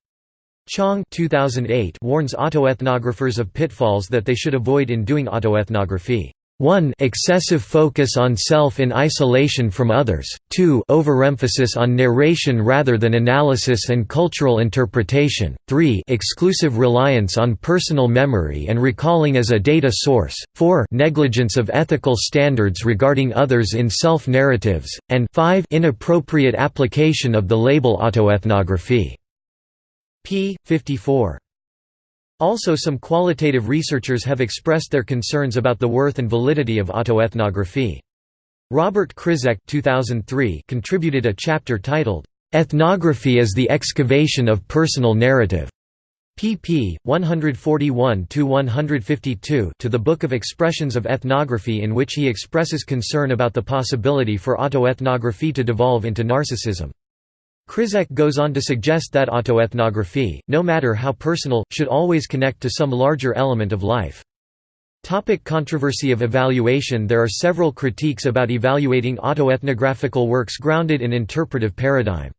Chang 2008 warns autoethnographers of pitfalls that they should avoid in doing autoethnography. 1 excessive focus on self in isolation from others, 2 overemphasis on narration rather than analysis and cultural interpretation, 3 exclusive reliance on personal memory and recalling as a data source, 4 negligence of ethical standards regarding others in self-narratives, and 5 inappropriate application of the label autoethnography. p. 54. Also some qualitative researchers have expressed their concerns about the worth and validity of autoethnography. Robert Krizek 2003 contributed a chapter titled, "'Ethnography as the Excavation of Personal Narrative' pp. 141–152 to the Book of Expressions of Ethnography in which he expresses concern about the possibility for autoethnography to devolve into narcissism. Krizek goes on to suggest that autoethnography, no matter how personal, should always connect to some larger element of life. Topic controversy of evaluation There are several critiques about evaluating autoethnographical works grounded in interpretive paradigm.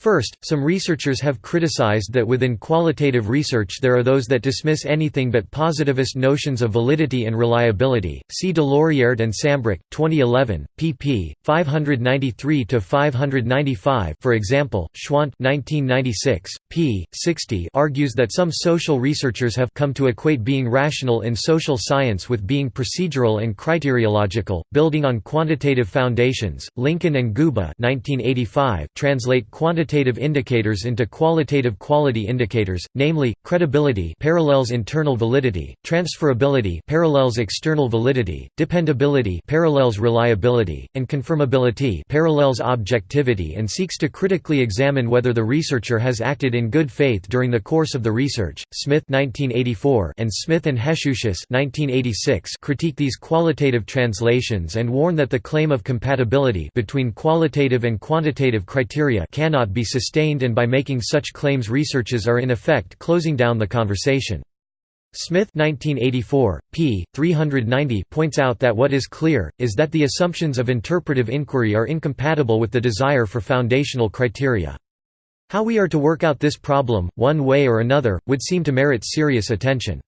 First, some researchers have criticized that within qualitative research there are those that dismiss anything but positivist notions of validity and reliability. See Doloriert and Sambrook, 2011, pp. 593–595 For example, Schwandt 1996, p. 60 argues that some social researchers have come to equate being rational in social science with being procedural and criteriological, building on quantitative foundations. Lincoln and Guba 1985 translate quantitative quantitative indicators into qualitative quality indicators, namely, credibility parallels internal validity, transferability parallels external validity, dependability parallels reliability, and confirmability parallels objectivity and seeks to critically examine whether the researcher has acted in good faith during the course of the research. Smith 1984 and Smith and Heshusius 1986 critique these qualitative translations and warn that the claim of compatibility between qualitative and quantitative criteria cannot be be sustained and by making such claims researches are in effect closing down the conversation. Smith 1984, p. 390 points out that what is clear, is that the assumptions of interpretive inquiry are incompatible with the desire for foundational criteria. How we are to work out this problem, one way or another, would seem to merit serious attention.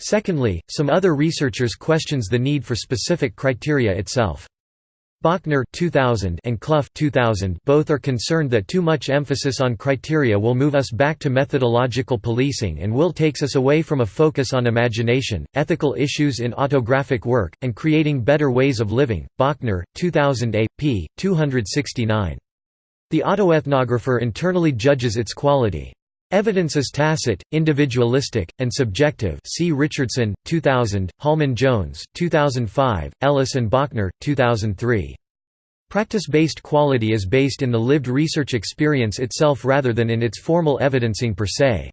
Secondly, some other researchers questions the need for specific criteria itself. Bochner 2000 and Clough 2000 both are concerned that too much emphasis on criteria will move us back to methodological policing and will takes us away from a focus on imagination, ethical issues in autographic work, and creating better ways of living. Bochner, 2000 a. p. 269. The autoethnographer internally judges its quality. Evidence is tacit, individualistic, and subjective see Richardson, 2000, Holman-Jones, 2005, Ellis and Bochner, 2003. Practice-based quality is based in the lived research experience itself rather than in its formal evidencing per se.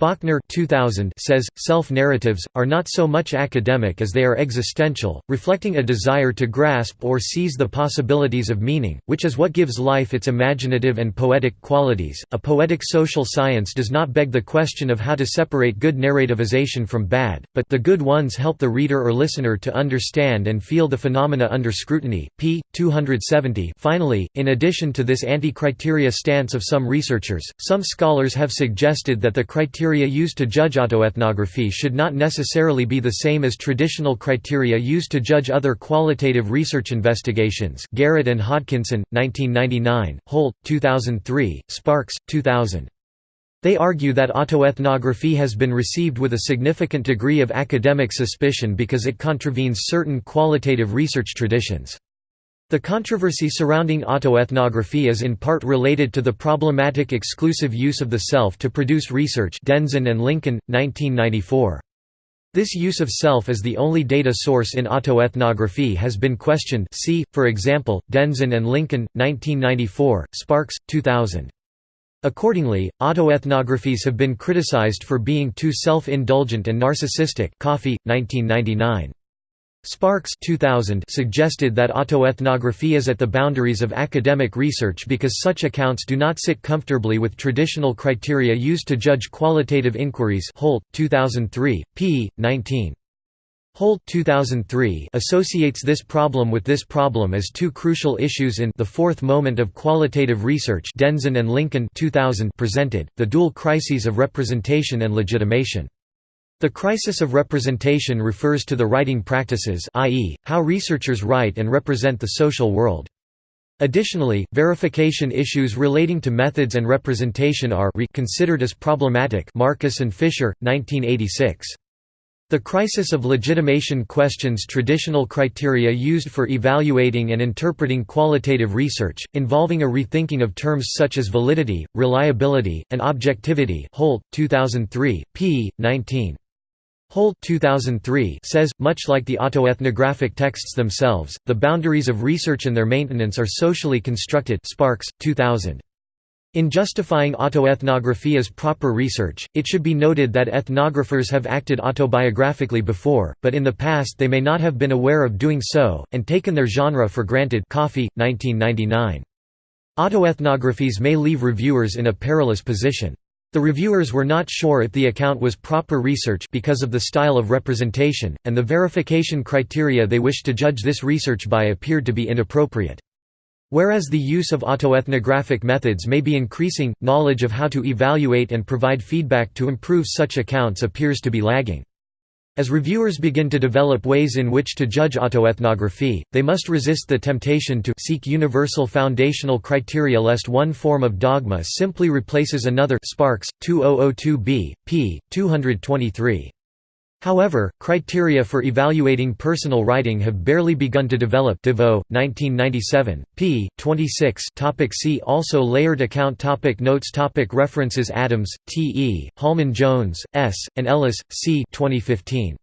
Bochner 2000 says, self-narratives, are not so much academic as they are existential, reflecting a desire to grasp or seize the possibilities of meaning, which is what gives life its imaginative and poetic qualities. A poetic social science does not beg the question of how to separate good narrativization from bad, but the good ones help the reader or listener to understand and feel the phenomena under scrutiny. p. 270 Finally, in addition to this anti-criteria stance of some researchers, some scholars have suggested that the criteria criteria used to judge autoethnography should not necessarily be the same as traditional criteria used to judge other qualitative research investigations Garrett and Hodkinson, 1999, Holt, 2003, Sparkes, 2000. They argue that autoethnography has been received with a significant degree of academic suspicion because it contravenes certain qualitative research traditions. The controversy surrounding autoethnography is in part related to the problematic exclusive use of the self to produce research Denzin and Lincoln, 1994. This use of self as the only data source in autoethnography has been questioned see, for example, Denzin and Lincoln, 1994, Sparkes, 2000. Accordingly, autoethnographies have been criticized for being too self-indulgent and narcissistic Coffey, 1999. Sparkes 2000 suggested that autoethnography is at the boundaries of academic research because such accounts do not sit comfortably with traditional criteria used to judge qualitative inquiries Holt, 2003, p. 19. Holt 2003 associates this problem with this problem as two crucial issues in The Fourth Moment of Qualitative Research Denzin and Lincoln 2000 presented, the dual crises of representation and legitimation. The crisis of representation refers to the writing practices i.e., how researchers write and represent the social world. Additionally, verification issues relating to methods and representation are considered as problematic Marcus and Fisher, 1986. The crisis of legitimation questions traditional criteria used for evaluating and interpreting qualitative research, involving a rethinking of terms such as validity, reliability, and objectivity Holt, 2003, p. 19. Holt 2003 says, much like the autoethnographic texts themselves, the boundaries of research and their maintenance are socially constructed Sparkes, 2000. In justifying autoethnography as proper research, it should be noted that ethnographers have acted autobiographically before, but in the past they may not have been aware of doing so, and taken their genre for granted Coffey, 1999. Autoethnographies may leave reviewers in a perilous position. The reviewers were not sure if the account was proper research because of the style of representation, and the verification criteria they wished to judge this research by appeared to be inappropriate. Whereas the use of autoethnographic methods may be increasing, knowledge of how to evaluate and provide feedback to improve such accounts appears to be lagging. As reviewers begin to develop ways in which to judge autoethnography, they must resist the temptation to seek universal foundational criteria lest one form of dogma simply replaces another Sparkes, 2002b, p. 223. However, criteria for evaluating personal writing have barely begun to develop DeVoe, 1997, p. 26 topic See also Layered account topic Notes topic References Adams, T. E., Holman Jones, S., and Ellis, C. 2015.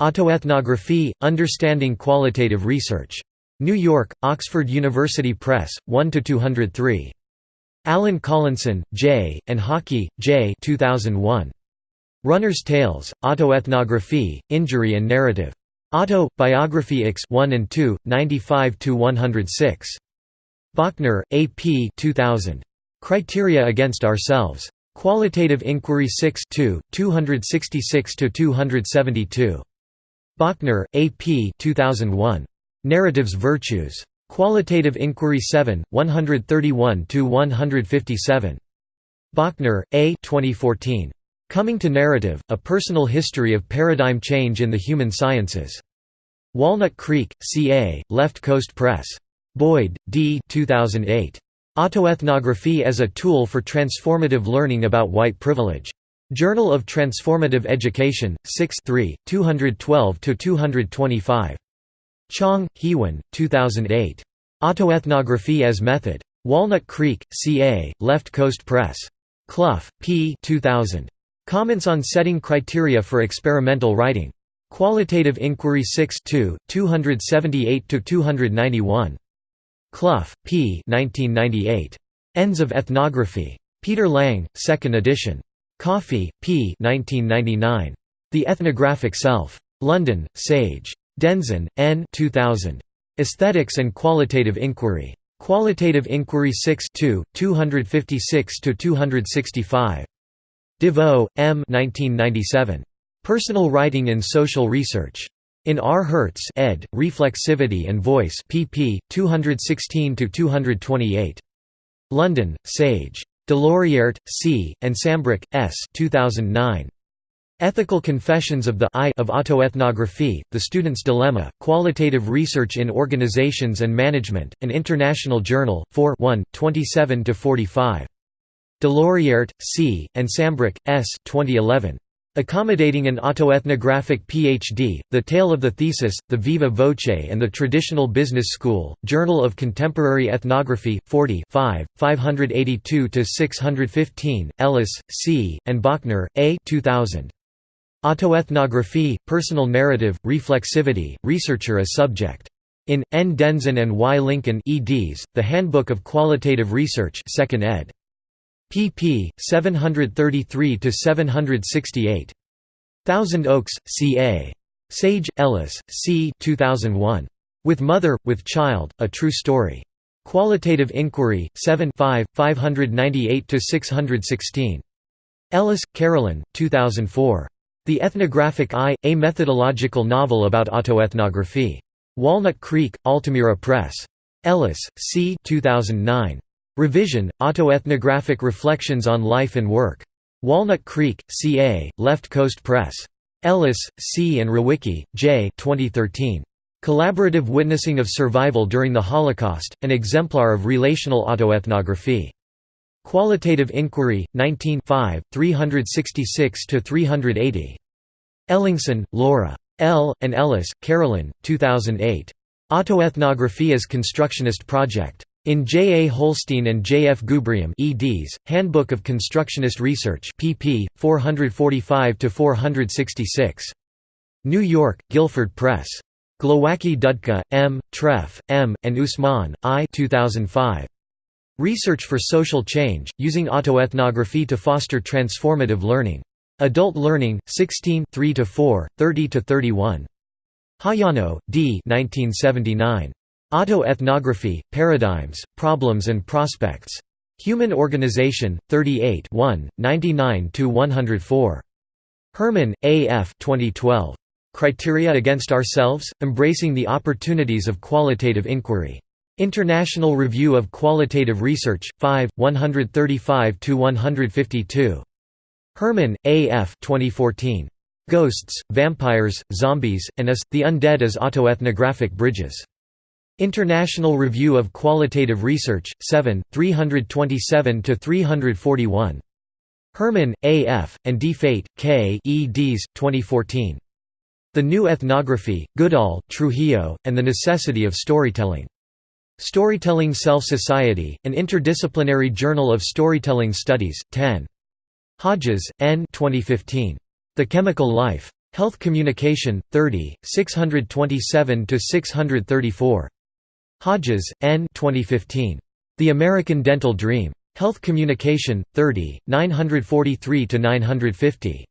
Autoethnography, Understanding Qualitative Research. New York, Oxford University Press, 1–203. Allen Collinson, J., and Hockey, J. 2001. Runner's Tales, Autoethnography, Injury and Narrative. Auto, Biography X 1 and 2, 95–106. Bochner, A. P. 2000. Criteria Against Ourselves. Qualitative Inquiry 6 2, 266–272. Bochner, A. P. 2001. Narrative's Virtues. Qualitative Inquiry 7, 131–157. Bochner, A. 2014. Coming to Narrative, A Personal History of Paradigm Change in the Human Sciences. Walnut Creek, CA, Left Coast Press. Boyd, D. 2008. Autoethnography as a Tool for Transformative Learning About White Privilege. Journal of Transformative Education, 6 212–225. Chang, Heewon, 2008. Autoethnography as Method. Walnut Creek, CA, Left Coast Press. Clough, P. 2000. Comments on Setting Criteria for Experimental Writing. Qualitative Inquiry 6 2, 278–291. Clough, P. 1998. Ends of Ethnography. Peter Lang, 2nd edition. Coffey, P. 1999. The Ethnographic Self. London, Sage. Denzin, N. 2000. Aesthetics and Qualitative Inquiry. Qualitative Inquiry 6 256–265. DeVoe, M. 1997. Personal Writing in Social Research. In R. Hertz ed., Reflexivity and Voice pp. 216–228. London, Sage. Doloriert, C., and Sambrook, S. 2009. Ethical Confessions of the I of Autoethnography, The Student's Dilemma, Qualitative Research in Organizations and Management, an International Journal, 4 27–45. Doloriert, C., and Sambrook, S. 2011. Accommodating an autoethnographic PhD, The Tale of the Thesis, The Viva Voce and the Traditional Business School, Journal of Contemporary Ethnography, 40 582–615, Ellis, C., and Bochner, A 2000. Autoethnography, Personal Narrative, Reflexivity, Researcher as Subject. In, N. Denzin and Y. Lincoln eds, The Handbook of Qualitative Research 2nd ed pp. 733–768. Thousand Oaks, C.A. Sage, Ellis, C. 2001. With Mother, with Child, A True Story. Qualitative Inquiry, 7 598–616. Ellis, Carolyn, 2004. The Ethnographic Eye, A Methodological Novel about Autoethnography. Walnut Creek, Altamira Press. Ellis, C. 2009. Revision, Autoethnographic Reflections on Life and Work. Walnut Creek, CA, Left Coast Press. Ellis, C. and Rawicki, J. 2013. Collaborative Witnessing of Survival During the Holocaust, an exemplar of relational autoethnography. Qualitative Inquiry, 19 366–380. Ellingson, Laura. L. and Ellis, Carolyn, 2008. Autoethnography as Constructionist Project. In J. A. Holstein and J. F. Gubrium eds, Handbook of Constructionist Research pp. 445–466. New York, Guilford Press. Glowacki Dudka, M., Treff, M., and Usman, I 2005. Research for Social Change, Using Autoethnography to Foster Transformative Learning. Adult Learning, 16 3–4, 30–31. Hayano, D. 1979. Autoethnography, Paradigms, Problems and Prospects. Human Organization, 38 99–104. Herrmann, A. F. 2012. Criteria Against Ourselves? Embracing the Opportunities of Qualitative Inquiry. International Review of Qualitative Research, 5, 135–152. Herrmann, A. F. 2014. Ghosts, Vampires, Zombies, and Us, The Undead as Autoethnographic Bridges. International Review of Qualitative Research, 7, 327–341. Herrmann, A. F., and D. Fate, K. eds. 2014. The New Ethnography, Goodall, Trujillo, and the Necessity of Storytelling. Storytelling Self-Society, an interdisciplinary journal of storytelling studies, 10. Hodges, N. 2015. The Chemical Life. Health Communication, 30, 627–634. Hodges, N. 2015. The American Dental Dream. Health Communication, 30, 943–950.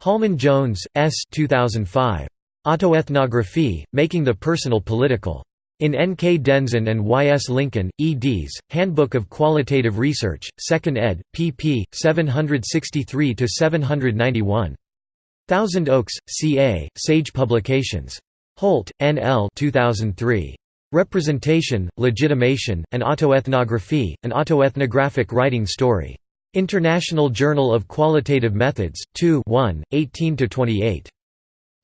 Holman Jones, S. 2005. Autoethnography, Making the Personal Political. In N. K. Denzin and Y. S. Lincoln, eds, Handbook of Qualitative Research, 2nd ed., pp. 763–791. Thousand Oaks, C.A., Sage Publications. Holt, N. L. 2003. Representation, Legitimation, and Autoethnography, an autoethnographic writing story. International Journal of Qualitative Methods, 2 1, 18–28.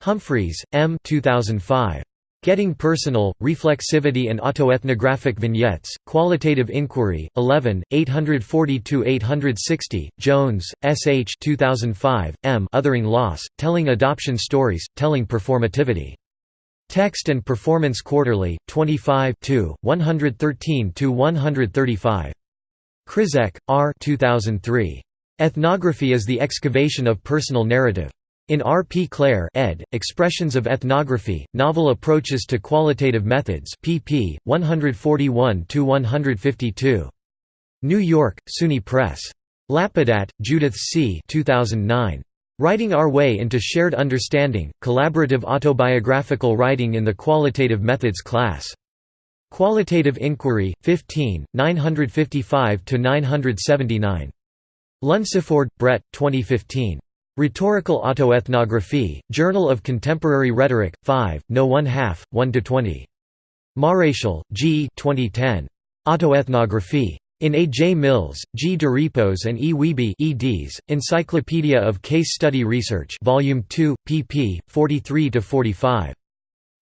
Humphreys, M. 2005. Getting Personal, Reflexivity and Autoethnographic Vignettes, Qualitative Inquiry, 11, 840–860, Jones, S. H. 2005, M. Othering Loss, Telling Adoption Stories, Telling Performativity. Text and Performance Quarterly, 25 113–135. Krizek, R. 2003. Ethnography is the excavation of personal narrative. In R. P. Clare ed., Expressions of Ethnography, Novel Approaches to Qualitative Methods pp. 141–152. New York, SUNY Press. Lapadat, Judith C. 2009. Writing Our Way into Shared Understanding, Collaborative Autobiographical Writing in the Qualitative Methods class. Qualitative Inquiry, 15, 955–979. Lunsford, Brett, 2015. Rhetorical Autoethnography, Journal of Contemporary Rhetoric, 5, no 1 half, 1–20. Maréchal, G. 2010. Autoethnography. In A. J. Mills, G. Durepos and E. Wiebe eds, Encyclopedia of Case Study Research Volume 2, pp. 43–45.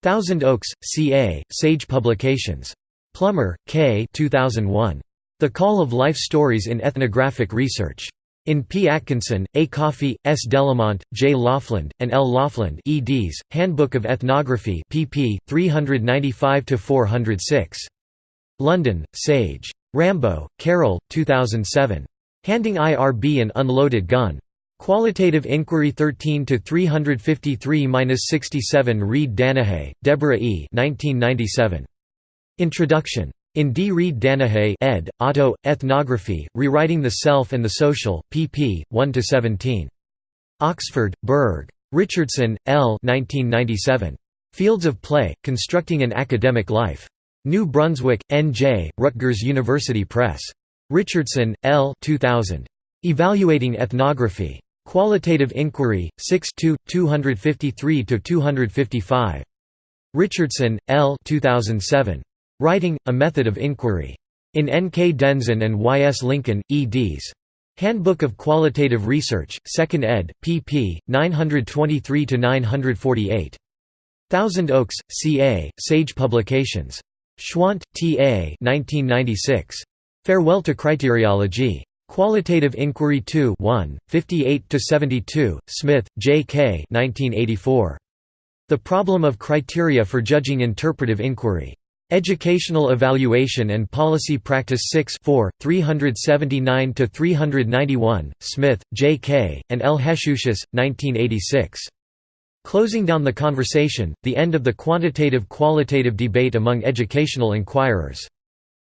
Thousand Oaks, C.A., Sage Publications. Plummer, K. 2001. The Call of Life Stories in Ethnographic Research. In P. Atkinson, A. Coffey, S. Delamont, J. Laughlin, and L. Laughlin eds, Handbook of Ethnography pp. 395–406. London, Sage. Rambo, Carol, 2007. Handing IRB an Unloaded Gun. Qualitative Inquiry 13 353-67 Reed Danahay, Deborah E. 1997. Introduction. In D. Reed Danahay ed., Auto, Ethnography, Rewriting the Self and the Social, pp. 1–17. Oxford, Berg. Richardson, L. 1997. Fields of Play, Constructing an Academic Life. New Brunswick, N.J., Rutgers University Press. Richardson, L. 2000. Evaluating Ethnography. Qualitative Inquiry, 6 253–255. Richardson, L. 2007. Writing, A Method of Inquiry. In N. K. Denzin and Y. S. Lincoln, eds. Handbook of Qualitative Research, 2nd ed., pp. 923–948. Thousand Oaks, C. A., Sage Publications. Schwandt, T. A. 1996. Farewell to Criteriology. Qualitative Inquiry 2 1, 58–72, Smith, J. K. 1984. The Problem of Criteria for Judging Interpretive Inquiry. Educational Evaluation and Policy Practice 6 4, 379–391, Smith, J. K., and L. Heshusius, 1986. Closing down the conversation, the end of the quantitative-qualitative debate among educational inquirers.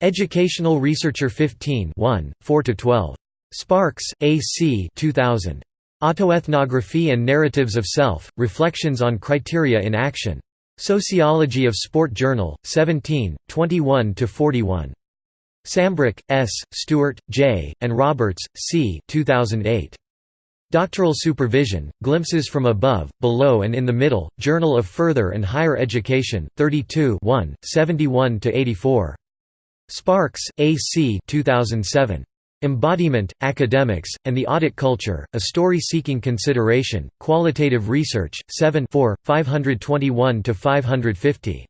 Educational Researcher 15 1, 4–12. Sparkes, A. C. 2000. Autoethnography and Narratives of Self, Reflections on Criteria in Action. Sociology of Sport Journal, 17, 21–41. Sambrook, S., Stewart, J., and Roberts, C. 2008. Doctoral Supervision, Glimpses from Above, Below and in the Middle, Journal of Further and Higher Education, 32 71–84. Sparkes, A. C. 2007. Embodiment, Academics, and the Audit Culture, A Story-Seeking Consideration, Qualitative Research, 7 521–550.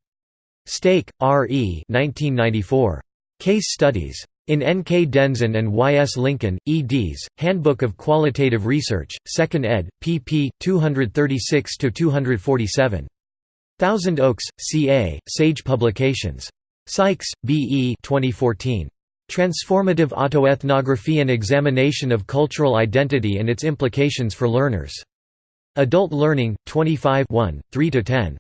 Stake, R. E. 1994. Case Studies. In N. K. Denzin and Y. S. Lincoln, eds, Handbook of Qualitative Research, 2nd ed., pp. 236–247. Thousand Oaks, C. A., Sage Publications. Sykes, B. E. 2014. Transformative Autoethnography and Examination of Cultural Identity and its Implications for Learners. Adult Learning, 25 3–10.